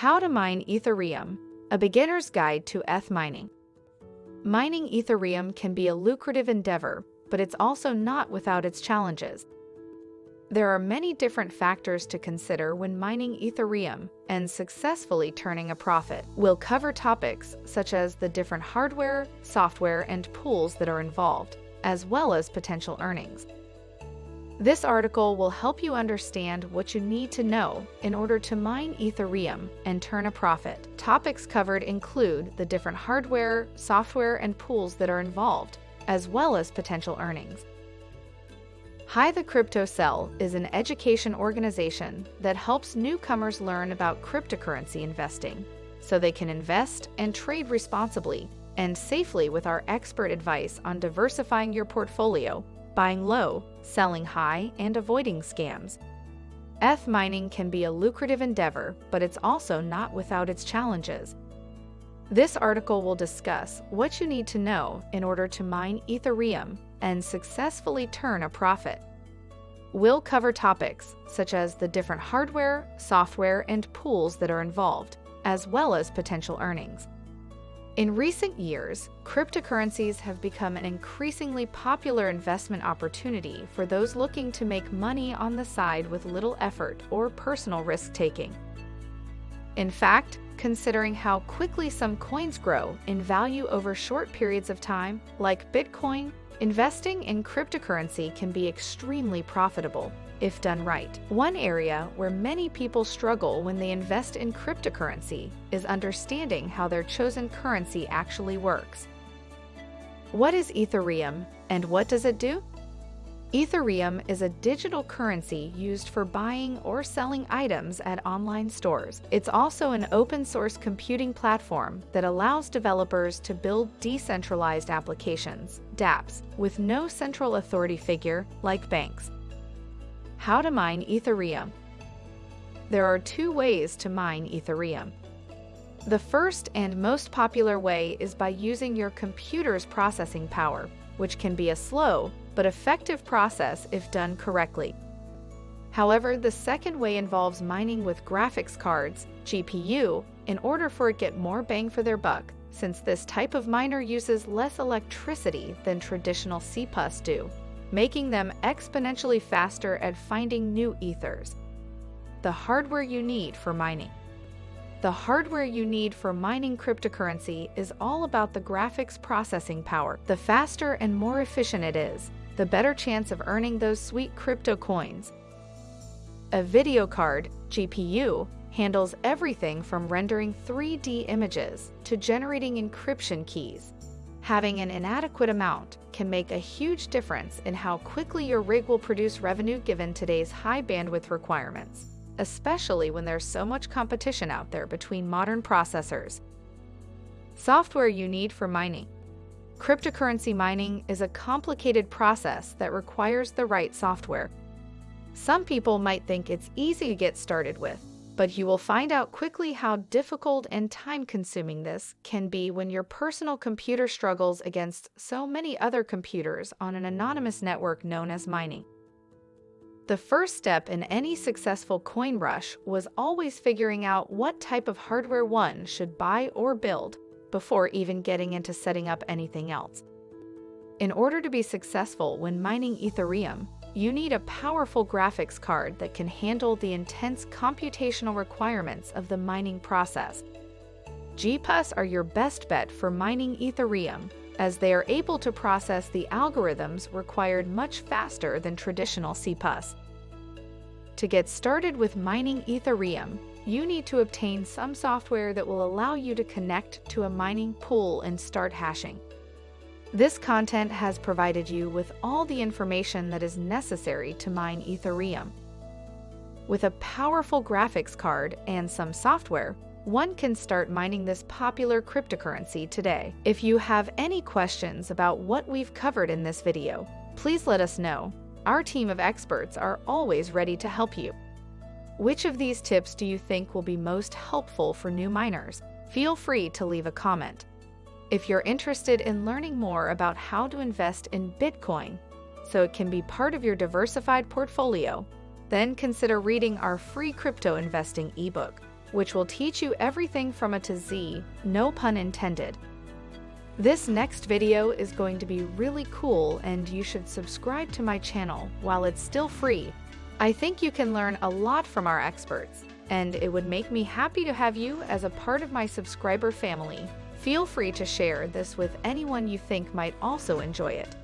How to mine Ethereum, a beginner's guide to ETH mining. Mining Ethereum can be a lucrative endeavor, but it's also not without its challenges. There are many different factors to consider when mining Ethereum and successfully turning a profit. We'll cover topics such as the different hardware, software, and pools that are involved, as well as potential earnings. This article will help you understand what you need to know in order to mine Ethereum and turn a profit. Topics covered include the different hardware, software, and pools that are involved, as well as potential earnings. Hi the Crypto Cell is an education organization that helps newcomers learn about cryptocurrency investing so they can invest and trade responsibly and safely with our expert advice on diversifying your portfolio buying low, selling high, and avoiding scams. ETH mining can be a lucrative endeavor, but it's also not without its challenges. This article will discuss what you need to know in order to mine Ethereum and successfully turn a profit. We'll cover topics such as the different hardware, software, and pools that are involved, as well as potential earnings. In recent years, cryptocurrencies have become an increasingly popular investment opportunity for those looking to make money on the side with little effort or personal risk taking. In fact, considering how quickly some coins grow in value over short periods of time, like Bitcoin, investing in cryptocurrency can be extremely profitable if done right. One area where many people struggle when they invest in cryptocurrency is understanding how their chosen currency actually works. What is Ethereum and what does it do? Ethereum is a digital currency used for buying or selling items at online stores. It's also an open source computing platform that allows developers to build decentralized applications, dApps, with no central authority figure like banks. How to mine Ethereum. There are two ways to mine Ethereum. The first and most popular way is by using your computer's processing power, which can be a slow but effective process if done correctly. However, the second way involves mining with graphics cards, GPU, in order for it to get more bang for their buck, since this type of miner uses less electricity than traditional CPUs do making them exponentially faster at finding new ethers. The hardware you need for mining. The hardware you need for mining cryptocurrency is all about the graphics processing power. The faster and more efficient it is, the better chance of earning those sweet crypto coins. A video card, GPU, handles everything from rendering 3D images to generating encryption keys having an inadequate amount can make a huge difference in how quickly your rig will produce revenue given today's high bandwidth requirements, especially when there's so much competition out there between modern processors. Software you need for mining. Cryptocurrency mining is a complicated process that requires the right software. Some people might think it's easy to get started with, but you will find out quickly how difficult and time-consuming this can be when your personal computer struggles against so many other computers on an anonymous network known as mining. The first step in any successful coin rush was always figuring out what type of hardware one should buy or build before even getting into setting up anything else. In order to be successful when mining Ethereum, you need a powerful graphics card that can handle the intense computational requirements of the mining process. GPUs are your best bet for mining Ethereum, as they are able to process the algorithms required much faster than traditional CPUs. To get started with mining Ethereum, you need to obtain some software that will allow you to connect to a mining pool and start hashing. This content has provided you with all the information that is necessary to mine Ethereum. With a powerful graphics card and some software, one can start mining this popular cryptocurrency today. If you have any questions about what we've covered in this video, please let us know. Our team of experts are always ready to help you. Which of these tips do you think will be most helpful for new miners? Feel free to leave a comment. If you're interested in learning more about how to invest in Bitcoin so it can be part of your diversified portfolio, then consider reading our free crypto investing ebook. which will teach you everything from A to Z, no pun intended. This next video is going to be really cool and you should subscribe to my channel while it's still free. I think you can learn a lot from our experts, and it would make me happy to have you as a part of my subscriber family. Feel free to share this with anyone you think might also enjoy it.